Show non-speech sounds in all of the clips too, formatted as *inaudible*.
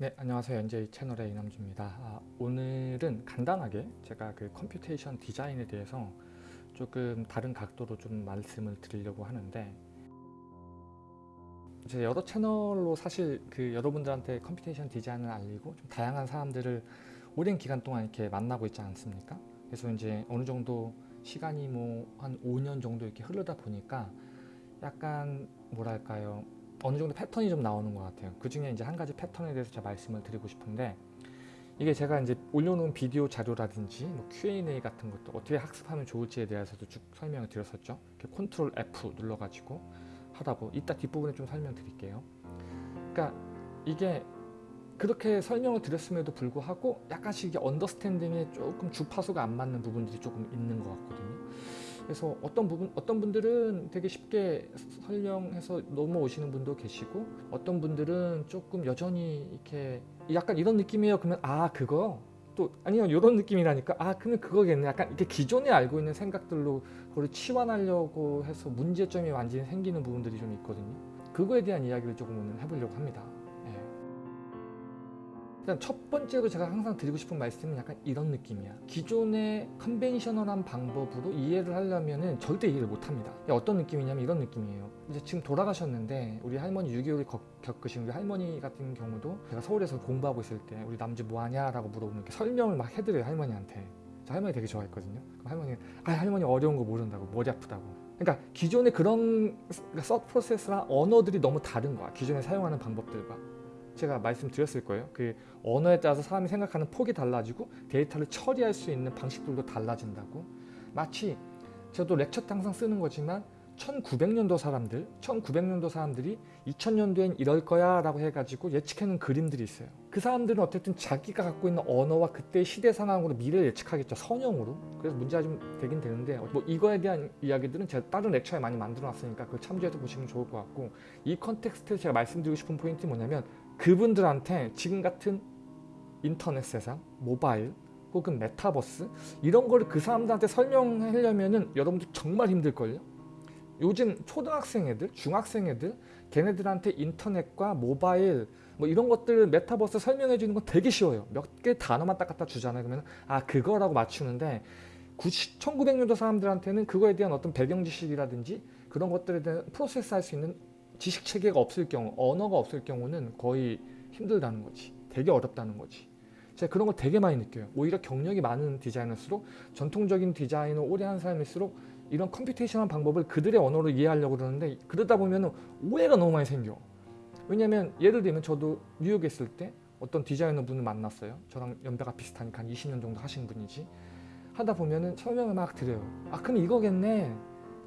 네 안녕하세요. NJ 채널의 이남주입니다. 아, 오늘은 간단하게 제가 그 computation 디자인에 대해서 조금 다른 각도로 좀 말씀을 드리려고 하는데 이제 여러 채널로 사실 그 여러분들한테 computation 디자인을 알리고 좀 다양한 사람들을 오랜 기간 동안 이렇게 만나고 있지 않습니까? 그래서 이제 어느 정도 시간이 뭐 한 5년 정도 이렇게 흐르다 보니까 약간 뭐랄까요 어느 정도 패턴이 좀 나오는 것 같아요. 그 중에 이제 한 가지 패턴에 대해서 제가 말씀을 드리고 싶은데 이게 제가 이제 올려놓은 비디오 자료라든지 뭐 Q&A 같은 것도 어떻게 학습하면 좋을지에 대해서도 쭉 설명을 드렸었죠. 이렇게 컨트롤 F 눌러가지고 하다고 이따 뒷부분에 좀 설명드릴게요. 그러니까 이게 그렇게 설명을 드렸음에도 불구하고 약간씩 이게 언더스탠딩에 조금 주파수가 안 맞는 부분들이 조금 있는 것 같거든요. 그래서 어떤 부분 어떤 분들은 되게 쉽게 설명해서 넘어오시는 분도 계시고 어떤 분들은 조금 여전히 이렇게 약간 이런 느낌이에요. 그러면 아 그거? 또 아니요 이런 느낌이라니까. 아 그러면 그거겠네. 약간 이렇게 기존에 알고 있는 생각들로 그걸 치환하려고 해서 문제점이 완전히 생기는 부분들이 좀 있거든요. 그거에 대한 이야기를 조금 오늘 해보려고 합니다 일단 첫 번째로 제가 항상 드리고 싶은 말씀은 약간 이런 느낌이야. 기존의 컨벤셔널한 방법으로 이해를 하려면 절대 이해를 못합니다. 어떤 느낌이냐면 이런 느낌이에요. 이제 지금 돌아가셨는데 우리 할머니 6.25를 겪으신 우리 할머니 같은 경우도 제가 서울에서 공부하고 있을 때 우리 남주 뭐하냐 라고 물어보면 설명을 막 해드려요 할머니한테. 저 할머니 되게 좋아했거든요. 할머니 아 할머니 어려운 거 모른다고 머리 아프다고. 그러니까 기존의 그런 서 프로세스랑 언어들이 너무 다른 거야 기존에 사용하는 방법들과 제가 말씀드렸을 거예요. 그 언어에 따라서 사람이 생각하는 폭이 달라지고 데이터를 처리할 수 있는 방식들도 달라진다고 마치 저도 렉처 때 항상 쓰는 거지만 1900년도 사람들, 1900년도 사람들이 2000년도엔 이럴 거야 라고 해가지고 예측해놓은 그림들이 있어요. 그 사람들은 어쨌든 자기가 갖고 있는 언어와 그때의 시대 상황으로 미래를 예측하겠죠. 선형으로. 그래서 문제가 좀 되긴 되는데 뭐 이거에 대한 이야기들은 제가 다른 렉처에 많이 만들어 놨으니까 그걸 참조해서 보시면 좋을 것 같고 이 context에서 제가 말씀드리고 싶은 포인트는 뭐냐면 그분들한테 지금 같은 인터넷 세상, 모바일 혹은 메타버스 이런 거를 그 사람들한테 설명하려면 은 여러분들 정말 힘들걸요? 요즘 초등학생 애들, 중학생 애들 걔네들한테 인터넷과 모바일 뭐 이런 것들 메타버스 설명해 주는 건 되게 쉬워요. 몇 개 단어만 딱 갖다 주잖아요. 그러면 아 그거라고 맞추는데 1900년도 사람들한테는 그거에 대한 어떤 배경 지식이라든지 그런 것들에 대한 프로세스 할 수 있는 지식 체계가 없을 경우, 언어가 없을 경우는 거의 힘들다는 거지. 되게 어렵다는 거지. 제가 그런 걸 되게 많이 느껴요. 오히려 경력이 많은 디자이너일수록 전통적인 디자인을 오래 한 사람일수록 이런 computation한 방법을 그들의 언어로 이해하려고 그러는데 그러다 보면 오해가 너무 많이 생겨. 왜냐면 예를 들면 저도 뉴욕에 있을 때 어떤 디자이너 분을 만났어요. 저랑 연배가 비슷하니까 한 20년 정도 하신 분이지. 하다 보면은 설명을 막 드려요. 아 그럼 이거겠네.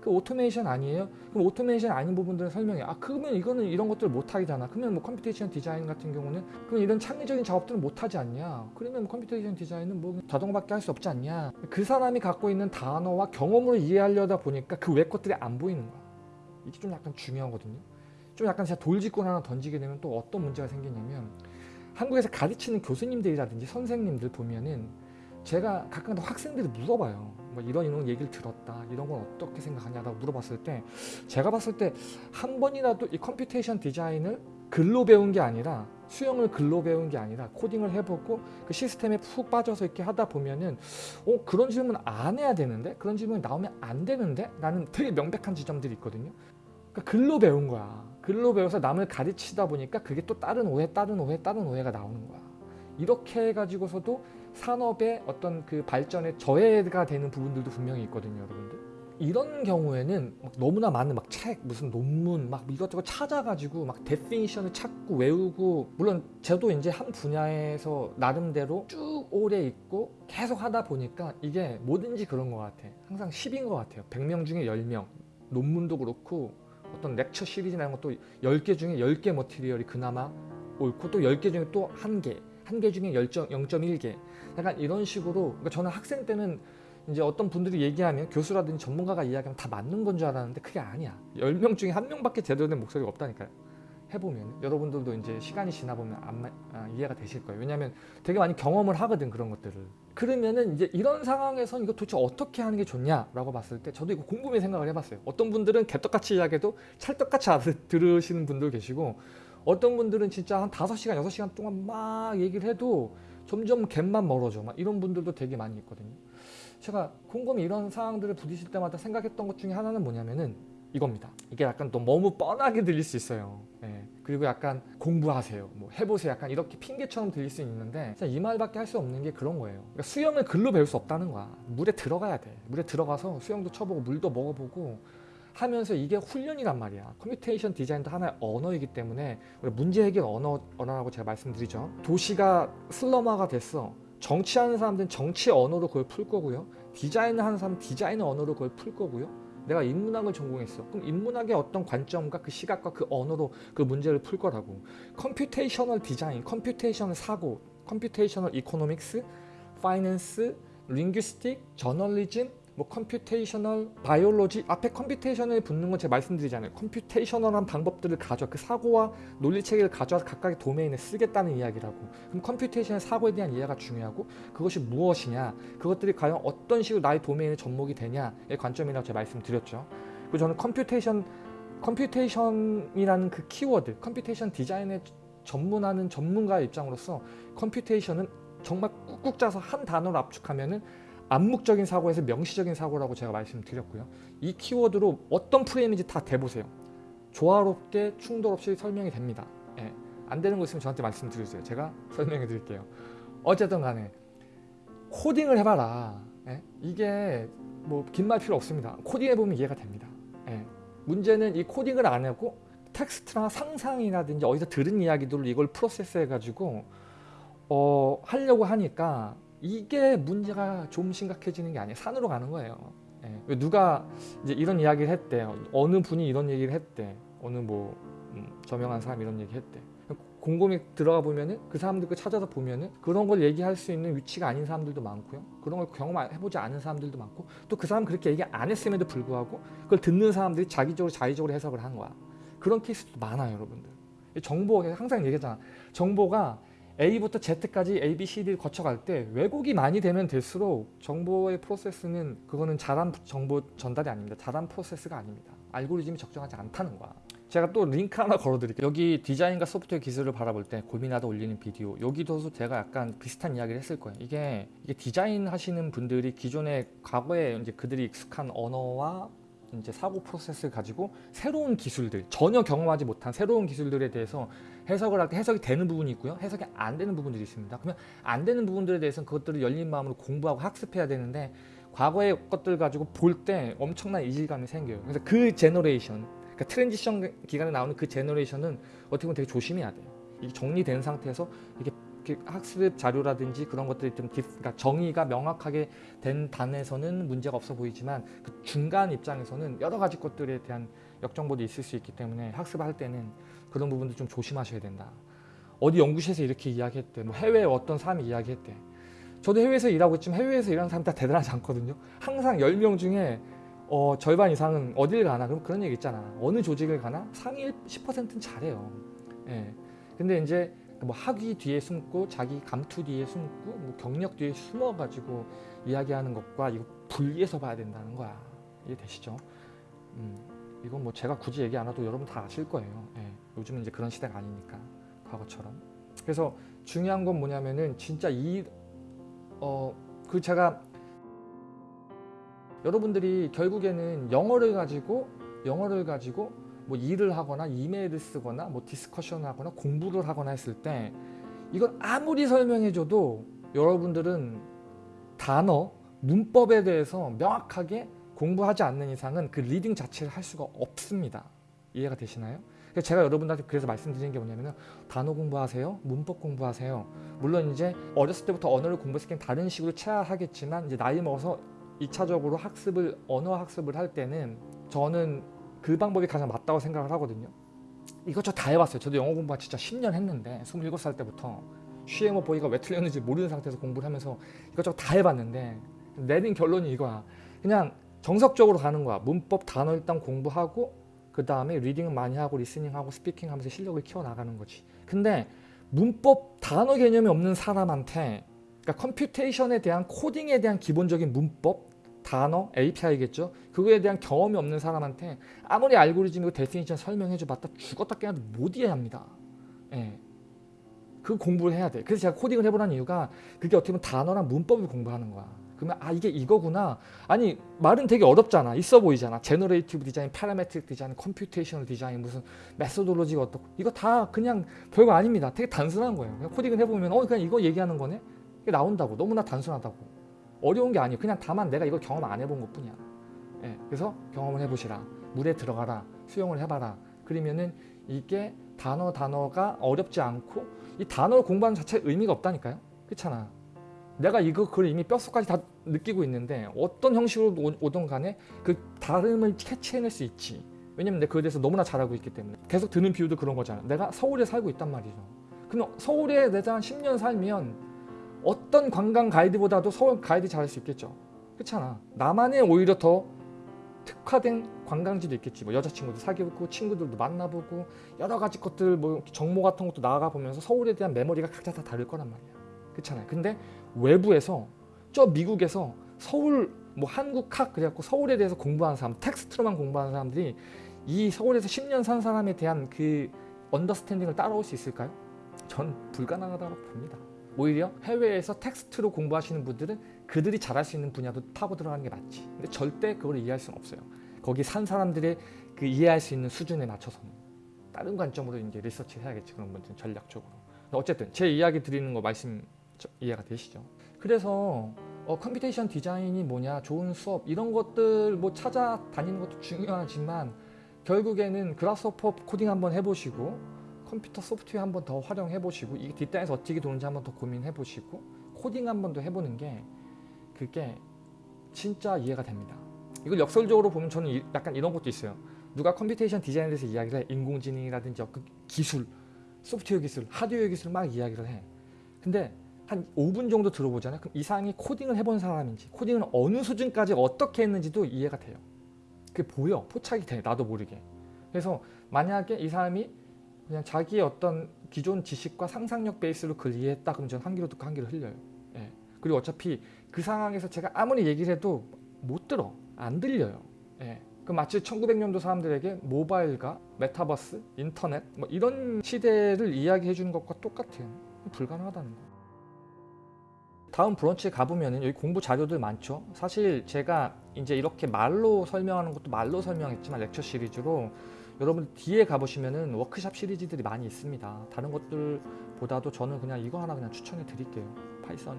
그 오토메이션 아니에요? 그럼 오토메이션 아닌 부분들은 설명해. 아 그러면 이거는 이런 것들 못하잖아. 그러면 뭐 computation 디자인 같은 경우는 그럼 이런 창의적인 작업들은 못하지 않냐? 그러면 computation 디자인은 뭐 자동밖에 할 수 없지 않냐? 그 사람이 갖고 있는 단어와 경험으로 이해하려다 보니까 그 외 것들이 안 보이는 거야. 이게 좀 약간 중요하거든요. 좀 약간 제가 돌직구 하나 던지게 되면 또 어떤 문제가 생기냐면 한국에서 가르치는 교수님들이라든지 선생님들 보면은 제가 가끔 학생들이 물어봐요. 뭐 이런 이런 얘기를 들었다. 이런 건 어떻게 생각하냐라고 물어봤을 때 제가 봤을 때 한 번이라도 이 computation 디자인을 글로 배운 게 아니라 수영을 글로 배운 게 아니라 코딩을 해보고 그 시스템에 푹 빠져서 이렇게 하다 보면은 어 그런 질문 안 해야 되는데 그런 질문이 나오면 안 되는데 라는 되게 명백한 지점들이 있거든요. 그러니까 글로 배운 거야. 글로 배워서 남을 가르치다 보니까 그게 또 다른 오해, 다른 오해, 다른 오해가 나오는 거야. 이렇게 해가지고서도 산업의 어떤 그 발전에 저해가 되는 부분들도 분명히 있거든요 여러분들. 이런 경우에는 너무나 많은 막 책, 무슨 논문 막 이것저것 찾아가지고 막 definition을 찾고 외우고 물론 저도 이제 한 분야에서 나름대로 쭉 오래 있고 계속 하다 보니까 이게 뭐든지 그런 것 같아. 항상 10인 것 같아요. 100명 중에 10명. 논문도 그렇고 어떤 lecture 시리즈나 이런 것도 10개 중에 10개 머티리얼이 그나마 옳고 또 10개 중에 또 1개 한 개 중에 0.1개 약간 이런 식으로 그러니까 저는 학생 때는 이제 어떤 분들이 얘기하면 교수라든지 전문가가 이야기하면 다 맞는 건 줄 알았는데 그게 아니야. 10명 중에 한 명밖에 제대로 된 목소리가 없다니까요. 해보면. 여러분들도 이제 시간이 지나보면 안, 아, 이해가 되실 거예요. 왜냐하면 되게 많이 경험을 하거든 그런 것들을. 그러면은 이제 이런 상황에선 이거 도대체 어떻게 하는 게 좋냐라고 봤을 때 저도 이거 곰곰이 생각을 해봤어요. 어떤 분들은 개떡같이 이야기해도 찰떡같이 *laughs* 들으시는 분들 계시고 어떤 분들은 진짜 한 5시간, 6시간 동안 막 얘기를 해도 점점 갭만 멀어져. 막 이런 분들도 되게 많이 있거든요. 제가 곰곰이 이런 상황들을 부딪힐 때마다 생각했던 것 중에 하나는 뭐냐면은 이겁니다. 이게 약간 또 너무 뻔하게 들릴 수 있어요. 예. 그리고 약간 공부하세요. 뭐 해보세요. 약간 이렇게 핑계처럼 들릴 수 있는데 이 말밖에 할 수 없는 게 그런 거예요. 그러니까 수영을 글로 배울 수 없다는 거야. 물에 들어가야 돼. 물에 들어가서 수영도 쳐보고 물도 먹어보고 하면서 이게 훈련이란 말이야. computation 디자인도 하나의 언어이기 때문에 문제 해결 언어, 언어라고 제가 말씀드리죠. 도시가 슬럼화가 됐어. 정치하는 사람들은 정치 언어로 그걸 풀 거고요. 디자인을 하는 사람은 디자인 언어로 그걸 풀 거고요. 내가 인문학을 전공했어. 그럼 인문학의 어떤 관점과 그 시각과 그 언어로 그 문제를 풀 거라고. computational 디자인, computational 사고, computational economics, finance, linguistic, 저널리즘, 뭐 computational biology 앞에 computation을 붙는 건 제가 말씀드리잖아요. computational한 방법들을 가져 그 사고와 논리 체계를 가져와서 각각의 도메인에 쓰겠다는 이야기라고. 그럼 computation의 사고에 대한 이해가 중요하고 그것이 무엇이냐, 그것들이 과연 어떤 식으로 나의 도메인에 접목이 되냐의 관점이라고 제가 말씀드렸죠. 그리고 저는 computation computation이라는 그 키워드, computation 디자인에 전문하는 전문가의 입장으로서 컴퓨테이션은 정말 꾹꾹 짜서 한 단어로 압축하면은 암묵적인 사고에서 명시적인 사고라고 제가 말씀드렸고요. 이 키워드로 어떤 프레임인지 다 대보세요. 조화롭게 충돌 없이 설명이 됩니다. 예. 안 되는 거 있으면 저한테 말씀드려주세요. 제가 *laughs* 설명해 드릴게요. 어쨌든 간에 코딩을 해봐라. 예? 이게 뭐 긴 말 필요 없습니다. 코딩해보면 이해가 됩니다. 예. 문제는 이 코딩을 안 하고 텍스트나 상상이라든지 어디서 들은 이야기들로 이걸 프로세스 해가지고 어, 하려고 하니까 이게 문제가 좀 심각해지는 게 아니에요. 산으로 가는 거예요. 예. 누가 이제 이런 이야기를 했대. 어느 분이 이런 얘기를 했대. 어느 뭐 음, 저명한 사람이 이런 얘기 했대. 곰곰이 들어가 보면은 그 사람들 거 찾아서 보면은 그런 걸 얘기할 수 있는 위치가 아닌 사람들도 많고요. 그런 걸 경험해보지 않은 사람들도 많고 또 그 사람 그렇게 얘기 안 했음에도 불구하고 그걸 듣는 사람들이 자기적으로 자의적으로 해석을 하는 거야. 그런 케이스도 많아요, 여러분들. 정보 항상 얘기하잖아. 정보가 A부터 Z까지 A, B, C, D를 거쳐갈 때 왜곡이 많이 되면 될수록 정보의 프로세스는 그거는 잘한 정보 전달이 아닙니다. 잘한 프로세스가 아닙니다. 알고리즘이 적정하지 않다는 거야. 제가 또 링크 하나 걸어드릴게요. 여기 디자인과 소프트웨어 기술을 바라볼 때 고민하다 올리는 비디오 여기도 제가 약간 비슷한 이야기를 했을 거예요. 이게, 이게 디자인 하시는 분들이 기존에 과거에 이제 그들이 익숙한 언어와 이제 사고 프로세스를 가지고 새로운 기술들 전혀 경험하지 못한 새로운 기술들에 대해서 해석을 할 때 해석이 되는 부분이 있고요. 해석이 안 되는 부분들이 있습니다. 그러면 안 되는 부분들에 대해서는 그것들을 열린 마음으로 공부하고 학습해야 되는데 과거의 것들 가지고 볼 때 엄청난 이질감이 생겨요. 그래서 그 generation 그러니까 transition 기간에 나오는 그 generation은 어떻게 보면 되게 조심해야 돼요. 이게 정리된 상태에서 이게 학습 자료라든지 그런 것들이 좀 그러니까 정의가 명확하게 된 단에서는 문제가 없어 보이지만 그 중간 입장에서는 여러 가지 것들에 대한 역정보도 있을 수 있기 때문에 학습할 때는 그런 부분도 좀 조심하셔야 된다. 어디 연구실에서 이렇게 이야기했대. 뭐 해외에 어떤 사람이 이야기했대. 저도 해외에서 일하고 있지만 해외에서 일하는 사람 다 대단하지 않거든요. 항상 10명 중에 어, 절반 이상은 어딜 가나 그럼 그런 얘기 있잖아. 어느 조직을 가나 상위 10%는 잘해요. 예. 근데 이제 뭐 학위 뒤에 숨고 자기 감투 뒤에 숨고 뭐 경력 뒤에 숨어가지고 이야기하는 것과 이거 분리해서 봐야 된다는 거야. 이해되시죠? 음, 이건 뭐 제가 굳이 얘기 안 해도 여러분 다 아실 거예요. 예, 요즘은 이제 그런 시대가 아니니까 과거처럼. 그래서 중요한 건 뭐냐면은 진짜 이 어 그 제가 여러분들이 결국에는 영어를 가지고 영어를 가지고 뭐 일을 하거나 이메일을 쓰거나 뭐 discussion을 하거나 공부를 하거나 했을 때 이걸 아무리 설명해줘도 여러분들은 단어, 문법에 대해서 명확하게 공부하지 않는 이상은 그 reading 자체를 할 수가 없습니다. 이해가 되시나요? 제가 여러분들한테 그래서 말씀드리는 게 뭐냐면 단어 공부하세요. 문법 공부하세요. 물론 이제 어렸을 때부터 언어를 공부했을 때 다른 식으로 체화하겠지만 이제 나이 먹어서 2차적으로 학습을 언어 학습을 할 때는 저는 그 방법이 가장 맞다고 생각을 하거든요. 이것저것 다 해봤어요. 저도 영어 공부 진짜 10년 했는데 27살 때부터 she am a boy가 왜 틀렸는지 모르는 상태에서 공부를 하면서 이것저것 다 해봤는데 내린 결론이 이거야. 그냥 정석적으로 가는 거야. 문법 단어 일단 공부하고 그 다음에 reading은 많이 하고 listening하고 speaking 하면서 실력을 키워나가는 거지. 근데 문법 단어 개념이 없는 사람한테 그러니까 computation에 대한 코딩에 대한 기본적인 문법 단어, API겠죠. 그거에 대한 경험이 없는 사람한테 아무리 알고리즘이고 definition 설명해줘 봤다 죽었다 깨어나도 못 이해합니다. 예. 그 공부를 해야 돼. 그래서 제가 코딩을 해보라는 이유가 그게 어떻게 보면 단어랑 문법을 공부하는 거야. 그러면 아 이게 이거구나. 아니 말은 되게 어렵잖아. 있어 보이잖아. generative 디자인, parametric 디자인, computational 디자인, 무슨 methodology가 어떻고 이거 다 그냥 별거 아닙니다. 되게 단순한 거예요. 그냥 코딩을 해보면 어 그냥 이거 얘기하는 거네. 이게 나온다고. 너무나 단순하다고. 어려운 게 아니에요. 그냥 다만 내가 이걸 경험 안 해본 것 뿐이야. 예, 그래서 경험을 해보시라. 물에 들어가라. 수영을 해봐라. 그러면은 이게 단어 단어가 어렵지 않고 이 단어를 공부하는 자체에 의미가 없다니까요. 그렇잖아. 내가 이거 그걸 이미 뼛속까지 다 느끼고 있는데 어떤 형식으로 오- 오든 간에 그 다름을 캐치해낼 수 있지. 왜냐면 내가 그에 대해서 너무나 잘 알고 있기 때문에. 계속 드는 비유도 그런 거잖아. 내가 서울에 살고 있단 말이죠. 그럼 서울에 내가 한 10년 살면 어떤 관광 가이드보다도 서울 가이드 잘할 수 있겠죠. 그렇잖아. 나만의 오히려 더 특화된 관광지도 있겠지. 뭐 여자친구도 사귀고 친구들도 만나보고 여러 가지 것들 뭐 정모 같은 것도 나가 보면서 서울에 대한 메모리가 각자 다 다를 거란 말이야. 그렇잖아요. 근데 외부에서 저 미국에서 서울 뭐 한국학 그래갖고 서울에 대해서 공부하는 사람 텍스트로만 공부하는 사람들이 이 서울에서 10년 산 사람에 대한 그 언더스탠딩을 따라올 수 있을까요? 전 불가능하다고 봅니다. 오히려 해외에서 텍스트로 공부하시는 분들은 그들이 잘할 수 있는 분야도 타고 들어가는 게 맞지. 근데 절대 그걸 이해할 수는 없어요. 거기 산 사람들의 그 이해할 수 있는 수준에 맞춰서는 다른 관점으로 이제 리서치 해야겠지 그런 분들은 전략적으로. 어쨌든 제 이야기 드리는 거 말씀 저- 이해가 되시죠? 그래서 어, computation 디자인이 뭐냐, 좋은 수업 이런 것들 뭐 찾아다니는 것도 중요하지만 결국에는 Grasshopper 코딩 한번 해보시고 컴퓨터 소프트웨어 한 번 더 활용해 보시고 이게 뒷단에서 어떻게 도는지 한 번 더 고민해 보시고 코딩 한 번 더 해보는 게 그게 진짜 이해가 됩니다. 이걸 역설적으로 보면 저는 이- 약간 이런 것도 있어요. 누가 computation 디자인에 대해서 이야기를 해. 인공지능이라든지 그 기술, 소프트웨어 기술, 하드웨어 기술 막 이야기를 해. 근데 한 5분 정도 들어보잖아요. 그럼 이 사람이 코딩을 해본 사람인지 코딩을 어느 수준까지 어떻게 했는지도 이해가 돼요. 그게 보여. 포착이 돼. 나도 모르게. 그래서 만약에 이 사람이 그냥 자기의 어떤 기존 지식과 상상력 베이스로 그걸 이해했다 그러면 저는 한 귀로 듣고 한 귀로 흘려요. 예. 그리고 어차피 그 상황에서 제가 아무리 얘기를 해도 못 들어. 안 들려요. 예. 그 마치 1900년도 사람들에게 모바일과 메타버스, 인터넷 뭐 이런 시대를 이야기해 주는 것과 똑같아요. 불가능하다는 거. 다음 브런치에 가보면 여기 공부 자료들 많죠. 사실 제가 이제 이렇게 말로 설명하는 것도 말로 설명했지만 lecture 시리즈로 여러분 뒤에 가보시면은 워크샵 시리즈들이 많이 있습니다. 다른 것들보다도 저는 그냥 이거 하나 그냥 추천해 드릴게요. Python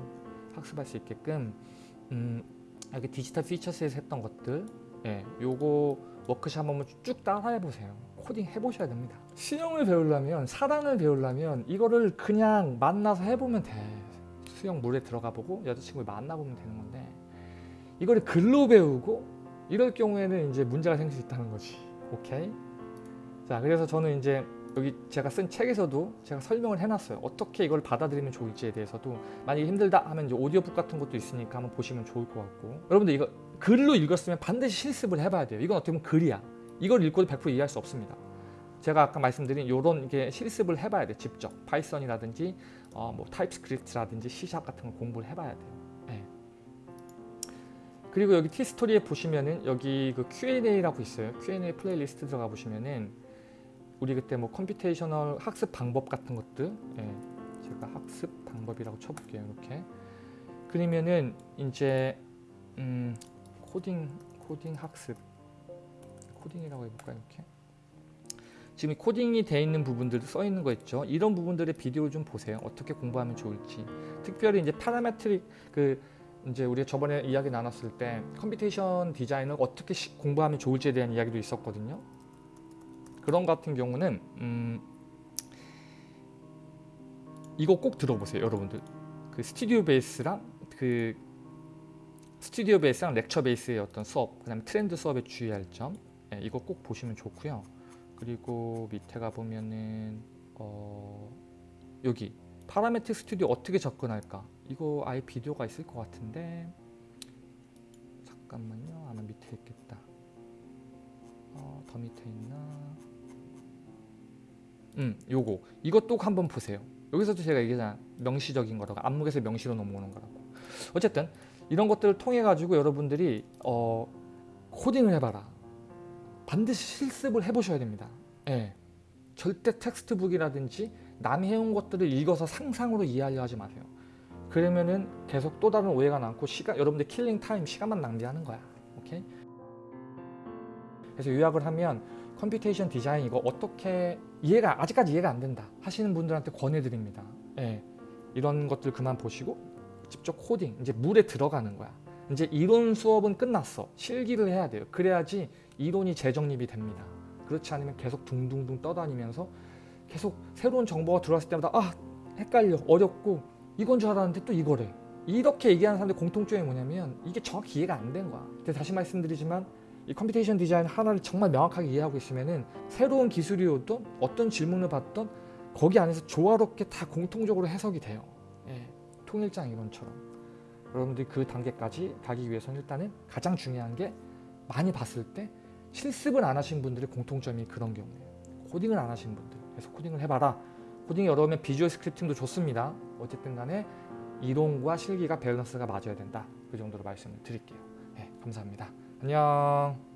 학습할 수 있게끔 음, 여기 Digital Futures에서 했던 것들 예, 요거 워크샵 한번 쭉 따라해 보세요. 코딩 해보셔야 됩니다. 수영을 배우려면 사랑을 배우려면 이거를 그냥 만나서 해보면 돼. 수영 물에 들어가 보고 여자친구를 만나보면 되는 건데 이거를 글로 배우고 이럴 경우에는 이제 문제가 생길 수 있다는 거지. 오케이? 자, 그래서 저는 이제 여기 제가 쓴 책에서도 제가 설명을 해놨어요. 어떻게 이걸 받아들이면 좋을지에 대해서도 만약에 힘들다 하면 이제 오디오북 같은 것도 있으니까 한번 보시면 좋을 것 같고 여러분들 이거 글로 읽었으면 반드시 실습을 해봐야 돼요. 이건 어떻게 보면 글이야. 이걸 읽고도 100% 이해할 수 없습니다. 제가 아까 말씀드린 이런 게 실습을 해봐야 돼. 직접 Python이라든지 어, 뭐 TypeScript라든지 C샵 같은 거 공부를 해봐야 돼요. 예. 그리고 여기 티스토리에 보시면은 여기 그 Q&A라고 있어요. Q&A playlist 들어가 보시면은 우리 그때 뭐 computational 학습 방법 같은 것들 예, 제가 학습 방법이라고 쳐볼게요 이렇게. 그러면은 이제 음, 코딩 코딩 학습. 코딩이라고 해볼까요 이렇게? 지금 이 코딩이 돼 있는 부분들도 써 있는 거 있죠? 이런 부분들의 비디오를 좀 보세요. 어떻게 공부하면 좋을지. 특별히 이제 parametric 그 이제 우리 저번에 이야기 나눴을 때 computation 디자인을 어떻게 시- 공부하면 좋을지에 대한 이야기도 있었거든요 그런 것 같은 경우는 음, 이거 꼭 들어보세요 여러분들. 그 스튜디오 베이스랑 그 스튜디오 베이스랑 lecture 베이스의 어떤 수업 그 다음에 트렌드 수업에 주의할 점 예, 이거 꼭 보시면 좋고요. 그리고 밑에 가 보면은 어, 여기 파라메틱 스튜디오 어떻게 접근할까? 이거 아예 비디오가 있을 것 같은데 잠깐만요. 아마 밑에 있겠다. 어, 더 밑에 있나 음, 요거 이것 또 한번 보세요. 여기서도 제가 얘기했잖아 명시적인 거라고 안목에서 명시로 넘어오는 거라고. 어쨌든 이런 것들을 통해 가지고 여러분들이 어, 코딩을 해봐라. 반드시 실습을 해보셔야 됩니다. 예. 절대 textbook이라든지 남이 해온 것들을 읽어서 상상으로 이해하려 하지 마세요. 그러면은 계속 또 다른 오해가 남고 시간 여러분들 killing time 시간만 낭비하는 거야. 오케이? 그래서 요약을 하면 computation 디자인 이거 어떻게 이해가 아직까지 이해가 안 된다 하시는 분들한테 권해드립니다. 예, 이런 것들 그만 보시고 직접 코딩 이제 물에 들어가는 거야. 이제 이론 수업은 끝났어. 실기를 해야 돼요. 그래야지 이론이 재정립이 됩니다. 그렇지 않으면 계속 둥둥둥 떠다니면서 계속 새로운 정보가 들어왔을 때마다 아 헷갈려 어렵고 이건 줄 알았는데 또 이거래. 이렇게 얘기하는 사람들 공통점이 뭐냐면 이게 정확히 이해가 안 된 거야. 근데 다시 말씀드리지만 이 computation 디자인 하나를 정말 명확하게 이해하고 있으면은 새로운 기술이 오든 어떤 질문을 받던 거기 안에서 조화롭게 다 공통적으로 해석이 돼요. 예, 통일장 이론처럼. 여러분들이 그 단계까지 가기 위해서는 일단은 가장 중요한 게 많이 봤을 때 실습을 안 하신 분들의 공통점이 그런 경우예요. 코딩을 안 하신 분들. 그래서 코딩을 해봐라. 코딩이 어려우면 visual scripting도 좋습니다. 어쨌든 간에 이론과 실기가 밸런스가 맞아야 된다. 그 정도로 말씀을 드릴게요. 네, 감사합니다. 안녕.